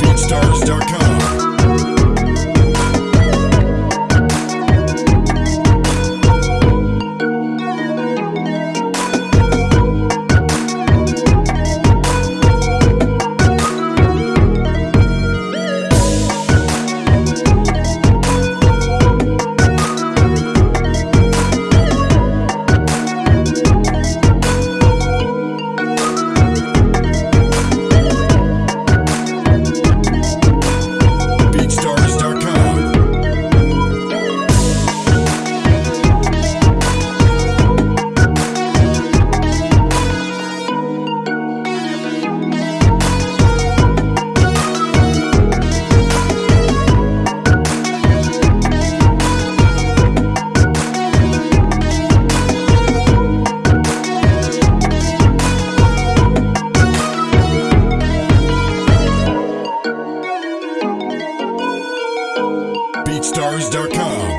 BeatStars.com. BeatStars.com.